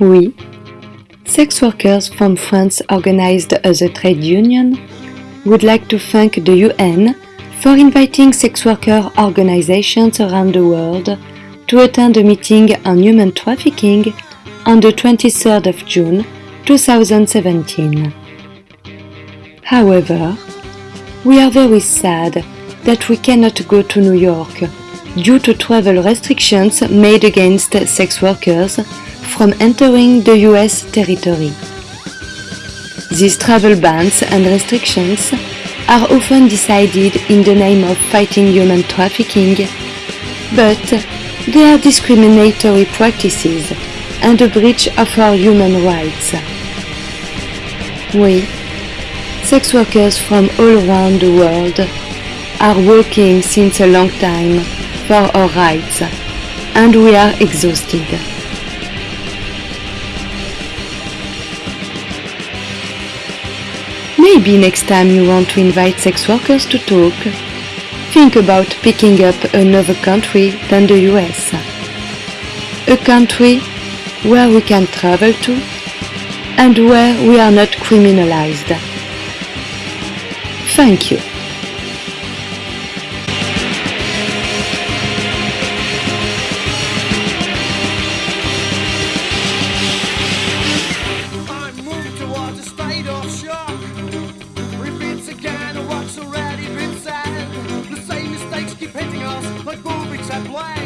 Oui. Sex workers from France organized as a trade union would like to thank the UN for inviting sex worker organizations around the world to attend a meeting on human trafficking on the 23rd of June 2017. However, we are very sad that we cannot go to New York due to travel restrictions made against sex workers from entering the US territory. These travel bans and restrictions are often decided in the name of fighting human trafficking, but they are discriminatory practices and a breach of our human rights. We, sex workers from all around the world, are working since a long time for our rights, and we are exhausted. Maybe next time you want to invite sex workers to talk, think about picking up another country than the US. A country where we can travel to and where we are not criminalized. Thank you. Shock. At blanks.